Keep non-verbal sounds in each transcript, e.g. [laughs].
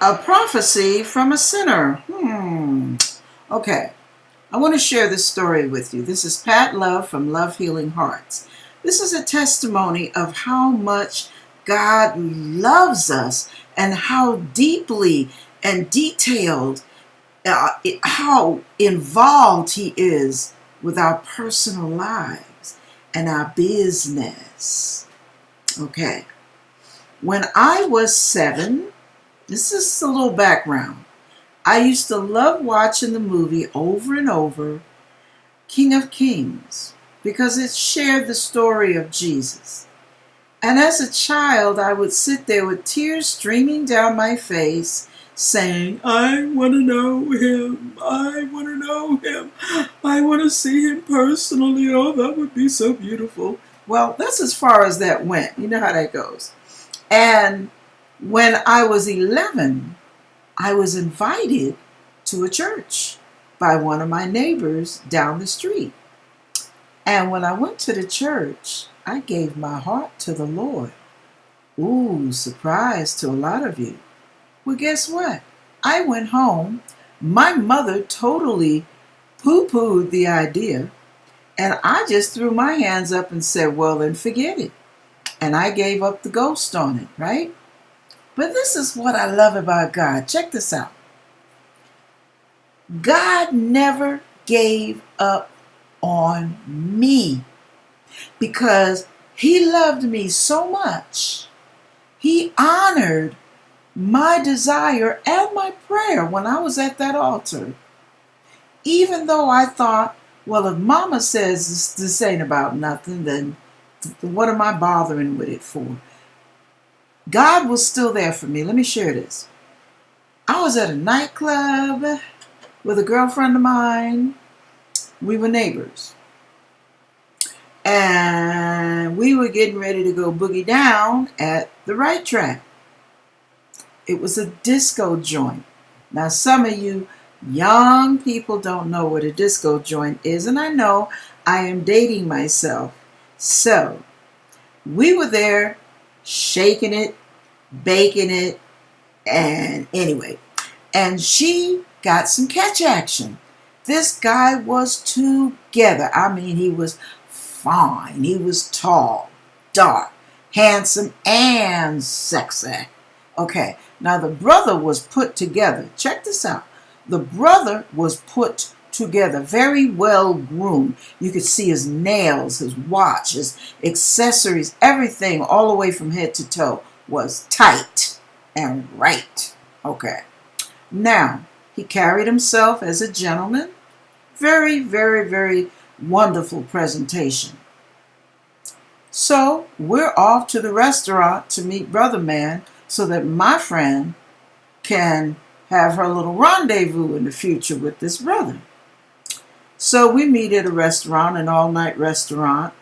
A prophecy from a sinner. Hmm. Okay. I want to share this story with you. This is Pat Love from Love Healing Hearts. This is a testimony of how much God loves us and how deeply and detailed, uh, how involved He is with our personal lives and our business. Okay. When I was seven, this is a little background. I used to love watching the movie over and over, King of Kings, because it shared the story of Jesus. And as a child, I would sit there with tears streaming down my face, saying, I want to know him. I want to know him. I want to see him personally. Oh, that would be so beautiful. Well, that's as far as that went. You know how that goes. And when I was 11, I was invited to a church by one of my neighbors down the street. And when I went to the church, I gave my heart to the Lord. Ooh, surprise to a lot of you. Well, guess what? I went home. My mother totally poo pooed the idea. And I just threw my hands up and said, well, then forget it. And I gave up the ghost on it, right? But this is what I love about God. Check this out. God never gave up on me because he loved me so much. He honored my desire and my prayer when I was at that altar. Even though I thought, well, if mama says this, this ain't about nothing, then what am I bothering with it for? God was still there for me. Let me share this. I was at a nightclub with a girlfriend of mine. We were neighbors. And we were getting ready to go boogie down at the right track. It was a disco joint. Now, some of you young people don't know what a disco joint is, and I know I am dating myself. So, we were there shaking it, baking it, and anyway. And she got some catch action. This guy was together. I mean, he was fine. He was tall, dark, handsome, and sexy. Okay, now the brother was put together. Check this out. The brother was put together, very well groomed. You could see his nails, his watch, his accessories, everything all the way from head to toe was tight and right. Okay. Now, he carried himself as a gentleman. Very, very, very wonderful presentation. So we're off to the restaurant to meet Brother Man so that my friend can have her little rendezvous in the future with this brother. So we meet at a restaurant, an all night restaurant.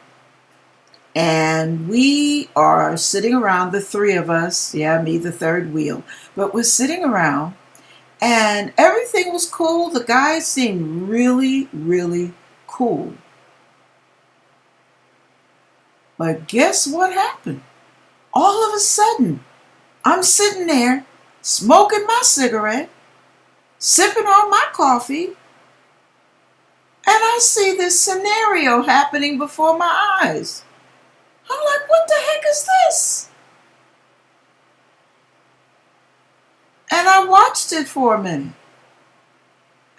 And we are sitting around, the three of us, yeah, me, the third wheel, but we're sitting around and everything was cool. The guys seemed really, really cool. But guess what happened? All of a sudden, I'm sitting there smoking my cigarette, sipping on my coffee, and I see this scenario happening before my eyes. I'm like, what the heck is this? And I watched it for a minute.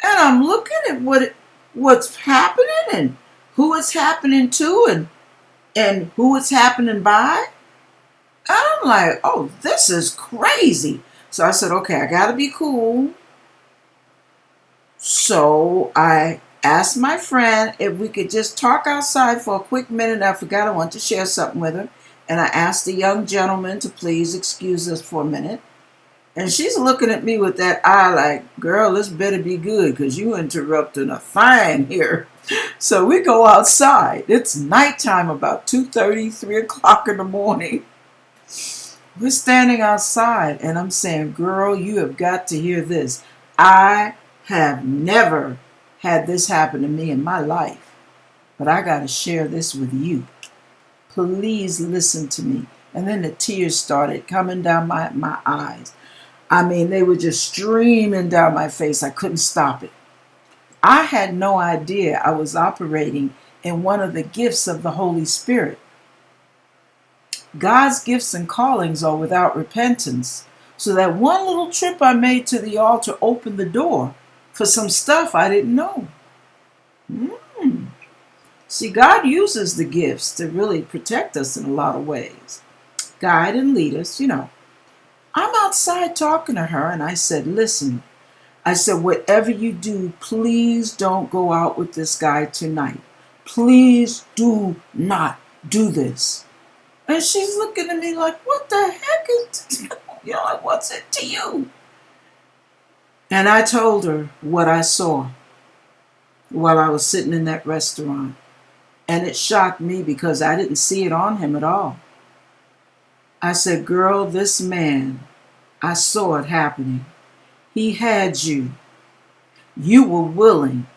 And I'm looking at what it, what's happening and who it's happening to and and who it's happening by. And I'm like, oh, this is crazy. So I said, okay, I gotta be cool. So I asked my friend if we could just talk outside for a quick minute. I forgot I wanted to share something with her. And I asked the young gentleman to please excuse us for a minute. And she's looking at me with that eye like, girl, this better be good because you interrupting a fine here. [laughs] So we go outside. It's nighttime, about 2.30, 3 o'clock in the morning. We're standing outside and I'm saying, girl, you have got to hear this. I have never had this happen to me in my life, but I got to share this with you. Please listen to me. And then the tears started coming down my, my eyes. I mean, they were just streaming down my face. I couldn't stop it. I had no idea I was operating in one of the gifts of the Holy Spirit. God's gifts and callings are without repentance. So that one little trip I made to the altar opened the door for some stuff I didn't know. Mm. See, God uses the gifts to really protect us in a lot of ways, guide and lead us, you know. I'm outside talking to her, and I said, Listen, I said, whatever you do, please don't go out with this guy tonight. Please do not do this. And she's looking at me like, what the heck is, [laughs] you know, like, what's it to you? And I told her what I saw while I was sitting in that restaurant. And it shocked me because I didn't see it on him at all. I said, Girl, this man, I saw it happening. He had you. You were willing,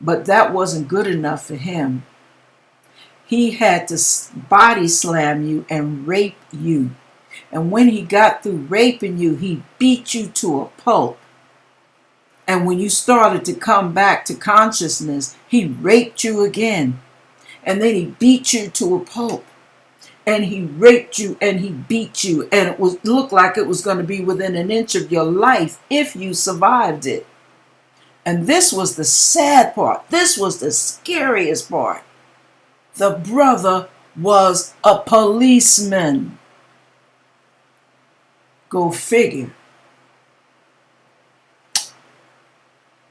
but that wasn't good enough for him. He had to body slam you and rape you. And when he got through raping you, he beat you to a pulp. And when you started to come back to consciousness, he raped you again. And then he beat you to a pulp. And he raped you and he beat you. And it was looked like it was going to be within an inch of your life if you survived it. And this was the sad part. This was the scariest part. The brother was a policeman. Go figure.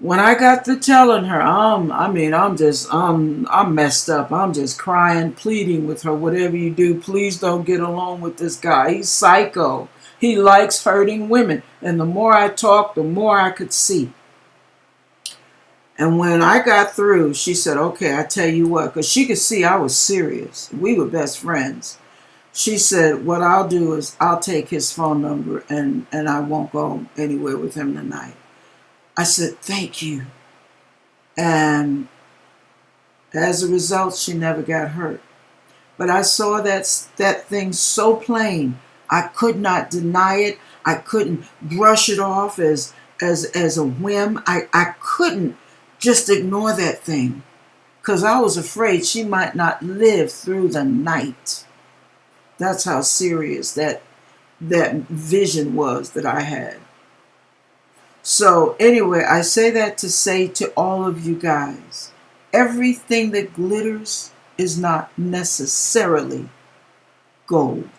When I got to telling her, um, I mean, I'm just, um, I'm messed up. I'm just crying, pleading with her. Whatever you do, please don't get along with this guy. He's psycho. He likes hurting women. And the more I talked, the more I could see. And when I got through, she said, okay, I tell you what, because she could see I was serious. We were best friends. She said, what I'll do is I'll take his phone number and, and I won't go anywhere with him tonight. I said, thank you. And as a result, she never got hurt. But I saw that, that thing so plain. I could not deny it. I couldn't brush it off as, as, as a whim. I, I couldn't just ignore that thing because I was afraid she might not live through the night. That's how serious that, that vision was that I had. So, anyway, I say that to say to all of you guys everything that glitters is not necessarily gold.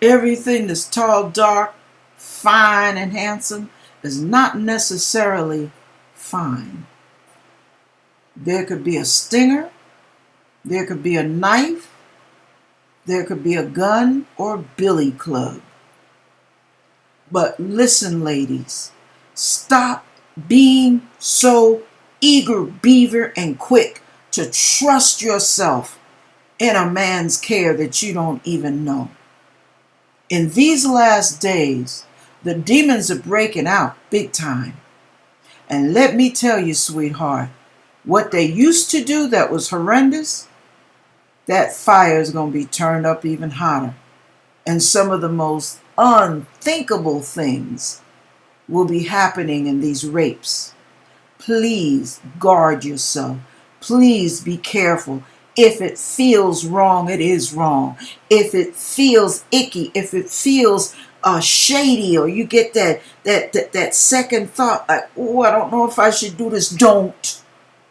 Everything that's tall, dark, fine, and handsome is not necessarily fine. There could be a stinger, there could be a knife, there could be a gun or billy club. But listen, ladies, stop being so eager, beaver, and quick to trust yourself in a man's care that you don't even know. In these last days, the demons are breaking out big time. And let me tell you, sweetheart, what they used to do that was horrendous, that fire is going to be turned up even hotter. And some of the most unthinkable things will be happening in these rapes. Please guard yourself. Please be careful. If it feels wrong, it is wrong. If it feels icky, if it feels uh, shady, or you get that, that that that second thought, like, oh, I don't know if I should do this. Don't.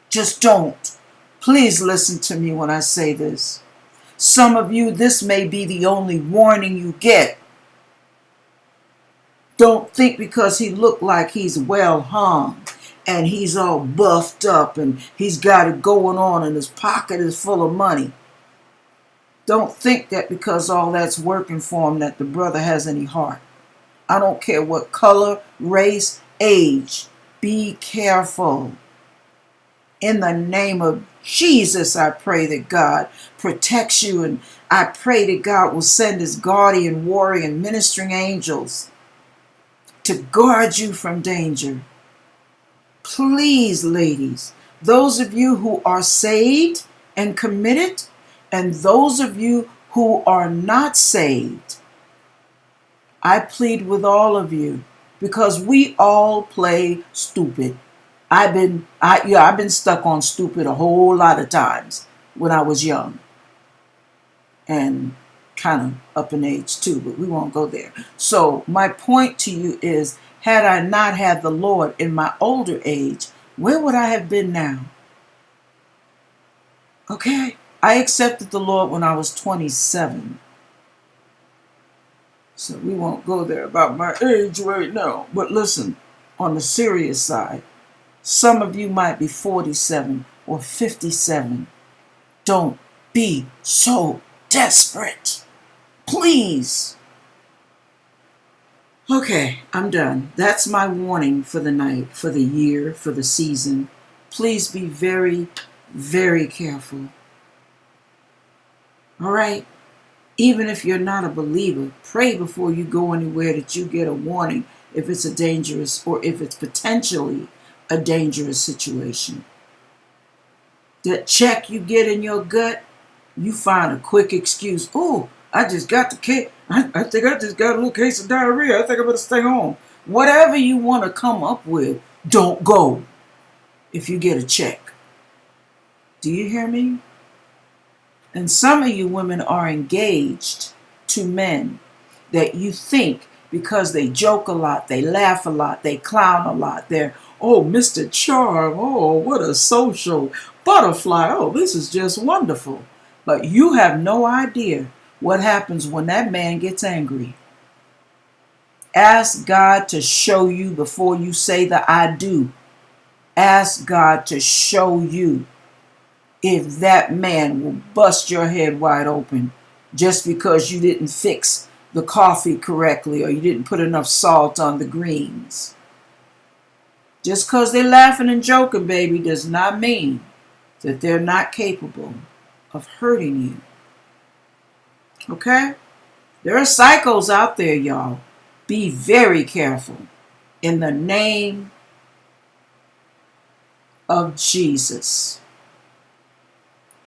Just don't. Please listen to me when I say this. Some of you, this may be the only warning you get don't think because he looked like he's well hung and he's all buffed up and he's got it going on and his pocket is full of money. Don't think that because all that's working for him that the brother has any heart. I don't care what color, race, age. Be careful. In the name of Jesus, I pray that God protects you and I pray that God will send his guardian, warrior, and ministering angels to guard you from danger. Please, ladies, those of you who are saved and committed, and those of you who are not saved, I plead with all of you because we all play stupid. I've been I yeah, I've been stuck on stupid a whole lot of times when I was young. And kind of up in age too, but we won't go there. So my point to you is had I not had the Lord in my older age, where would I have been now? Okay? I accepted the Lord when I was 27. So we won't go there about my age right now. But listen, on the serious side, some of you might be 47 or 57. Don't be so desperate. Please. Okay, I'm done. That's my warning for the night, for the year, for the season. Please be very, very careful. All right? Even if you're not a believer, pray before you go anywhere that you get a warning if it's a dangerous or if it's potentially a dangerous situation. That check you get in your gut, you find a quick excuse. Oh, I just got the case. I, I think I just got a little case of diarrhea. I think I better stay home. Whatever you want to come up with, don't go if you get a check. Do you hear me? And some of you women are engaged to men that you think because they joke a lot, they laugh a lot, they clown a lot, they're, oh, Mr. Charm, oh, what a social butterfly, oh, this is just wonderful. But you have no idea what happens when that man gets angry. Ask God to show you before you say the I do. Ask God to show you if that man will bust your head wide open just because you didn't fix the coffee correctly or you didn't put enough salt on the greens. Just because they're laughing and joking, baby, does not mean that they're not capable of hurting you. Okay? There are psychos out there, y'all. Be very careful. In the name of Jesus.